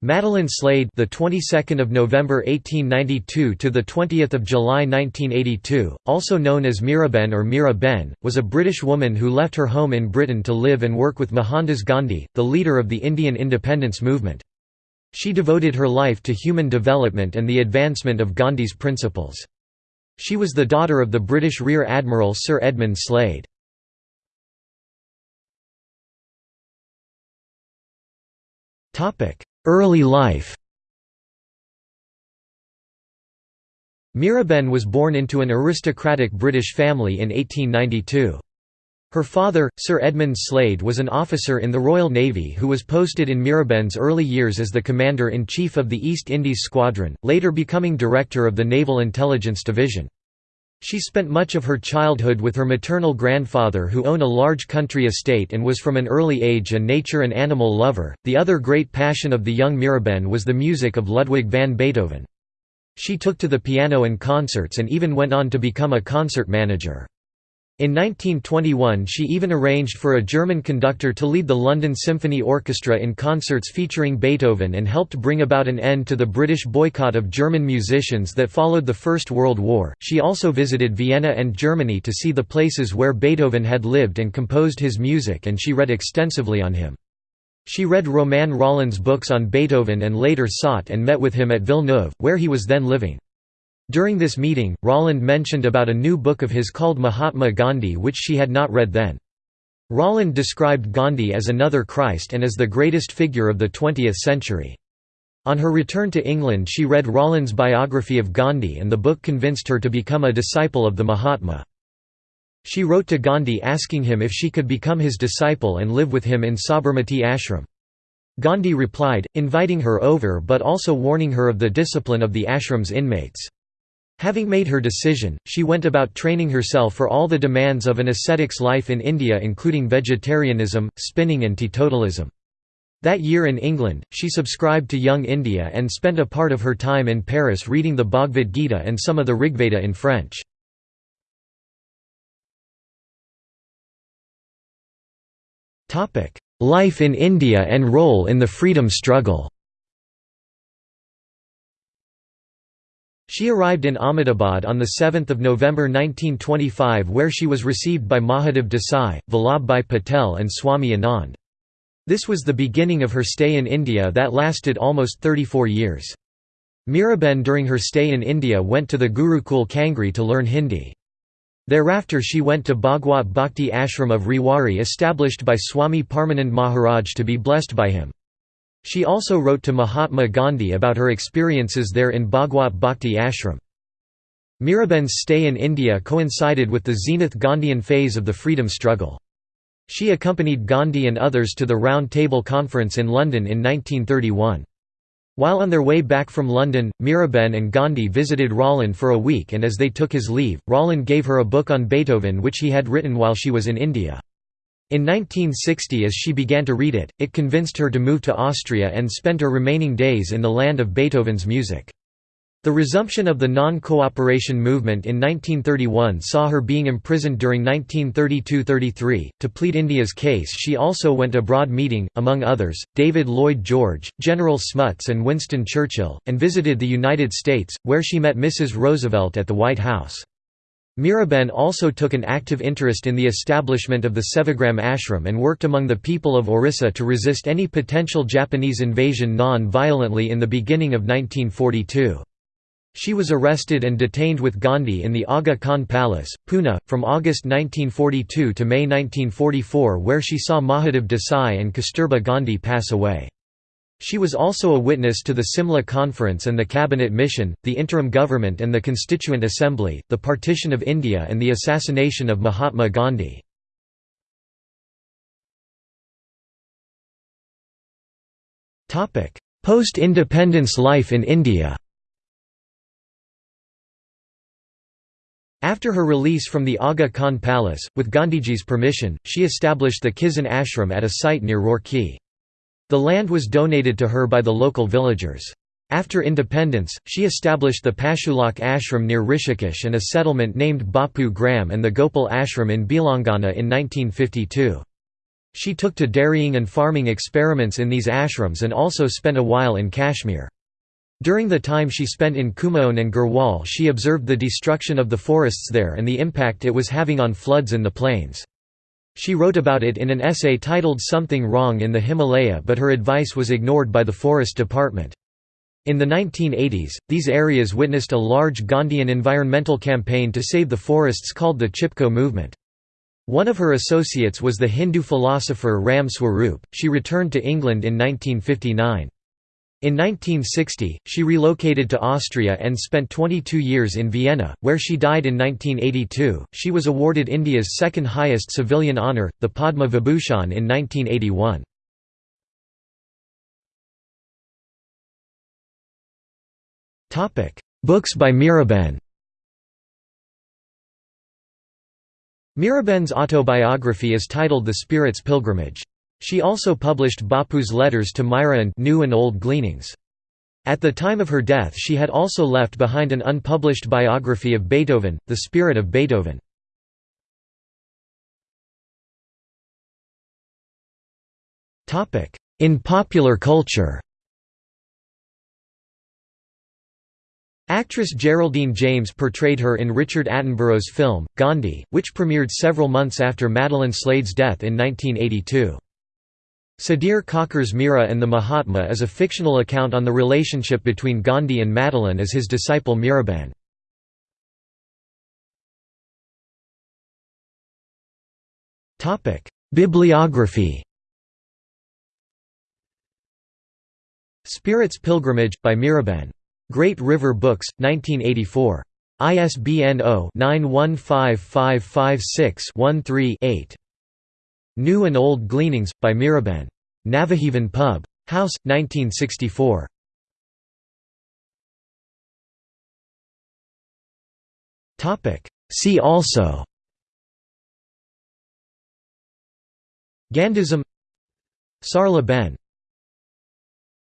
Madeleine Slade, the 22nd of November 1892 to the 20th of July 1982, also known as Miraben or Mira Ben, was a British woman who left her home in Britain to live and work with Mohandas Gandhi, the leader of the Indian independence movement. She devoted her life to human development and the advancement of Gandhi's principles. She was the daughter of the British Rear Admiral Sir Edmund Slade. Early life Miraben was born into an aristocratic British family in 1892. Her father, Sir Edmund Slade was an officer in the Royal Navy who was posted in Miraben's early years as the Commander-in-Chief of the East Indies Squadron, later becoming Director of the Naval Intelligence Division. She spent much of her childhood with her maternal grandfather who owned a large country estate and was from an early age a nature and animal lover. The other great passion of the young Miraben was the music of Ludwig van Beethoven. She took to the piano and concerts and even went on to become a concert manager. In 1921 she even arranged for a German conductor to lead the London Symphony Orchestra in concerts featuring Beethoven and helped bring about an end to the British boycott of German musicians that followed the First World War. She also visited Vienna and Germany to see the places where Beethoven had lived and composed his music and she read extensively on him. She read Romain Rolland's books on Beethoven and later sought and met with him at Villeneuve, where he was then living. During this meeting, Rolland mentioned about a new book of his called Mahatma Gandhi which she had not read then. Rolland described Gandhi as another Christ and as the greatest figure of the 20th century. On her return to England she read Rolland's biography of Gandhi and the book convinced her to become a disciple of the Mahatma. She wrote to Gandhi asking him if she could become his disciple and live with him in Sabarmati ashram. Gandhi replied, inviting her over but also warning her of the discipline of the ashram's inmates. Having made her decision, she went about training herself for all the demands of an ascetic's life in India including vegetarianism, spinning and teetotalism. That year in England, she subscribed to Young India and spent a part of her time in Paris reading the Bhagavad Gita and some of the Rigveda in French. Life in India and role in the freedom struggle She arrived in Ahmedabad on 7 November 1925 where she was received by Mahadev Desai, Vallabhbhai Patel and Swami Anand. This was the beginning of her stay in India that lasted almost 34 years. Miraben during her stay in India went to the Gurukul Kangri to learn Hindi. Thereafter she went to Bhagwat Bhakti Ashram of Rewari established by Swami Parmanand Maharaj to be blessed by him. She also wrote to Mahatma Gandhi about her experiences there in Bhagwat Bhakti Ashram. Miraben's stay in India coincided with the zenith Gandhian phase of the freedom struggle. She accompanied Gandhi and others to the Round Table Conference in London in 1931. While on their way back from London, Miraben and Gandhi visited Rolland for a week and as they took his leave, Rolland gave her a book on Beethoven which he had written while she was in India. In 1960 as she began to read it, it convinced her to move to Austria and spend her remaining days in the land of Beethoven's music. The resumption of the non-cooperation movement in 1931 saw her being imprisoned during 1932–33. To plead India's case she also went abroad meeting, among others, David Lloyd George, General Smuts and Winston Churchill, and visited the United States, where she met Mrs. Roosevelt at the White House. Miraben also took an active interest in the establishment of the Sevagram ashram and worked among the people of Orissa to resist any potential Japanese invasion non-violently in the beginning of 1942. She was arrested and detained with Gandhi in the Aga Khan Palace, Pune, from August 1942 to May 1944 where she saw Mahadev Desai and Kasturba Gandhi pass away. She was also a witness to the Simla Conference and the Cabinet Mission, the interim government and the Constituent Assembly, the partition of India and the assassination of Mahatma Gandhi. Post-independence life in India After her release from the Aga Khan Palace, with Gandhiji's permission, she established the Kisan ashram at a site near Roorkee. The land was donated to her by the local villagers. After independence, she established the Pashulok ashram near Rishikesh and a settlement named Bapu Gram and the Gopal ashram in Bhilangna in 1952. She took to dairying and farming experiments in these ashrams and also spent a while in Kashmir. During the time she spent in Kumaon and Garhwal she observed the destruction of the forests there and the impact it was having on floods in the plains. She wrote about it in an essay titled Something Wrong in the Himalaya but her advice was ignored by the Forest Department. In the 1980s, these areas witnessed a large Gandhian environmental campaign to save the forests called the Chipko movement. One of her associates was the Hindu philosopher Ram Swarup. She returned to England in 1959. In 1960, she relocated to Austria and spent 22 years in Vienna, where she died in 1982. She was awarded India's second highest civilian honour, the Padma Vibhushan, in 1981. Topic: Books by Miraben. Miraben's autobiography is titled The Spirit's Pilgrimage. She also published Bapu's letters to Myra and New and Old Gleanings. At the time of her death she had also left behind an unpublished biography of Beethoven, The Spirit of Beethoven. In popular culture Actress Geraldine James portrayed her in Richard Attenborough's film, Gandhi, which premiered several months after Madeleine Slade's death in 1982. Sudhir Kakar's Mira and the Mahatma is a fictional account on the relationship between Gandhi and Madeleine as his disciple Miraben. Bibliography Spirit's Pilgrimage, by Miraben. Great River Books, 1984. ISBN 0-915556-13-8. New and Old Gleanings, by Miraben. Navajivan Pub. House, 1964. See also Gandhism Sarla Ben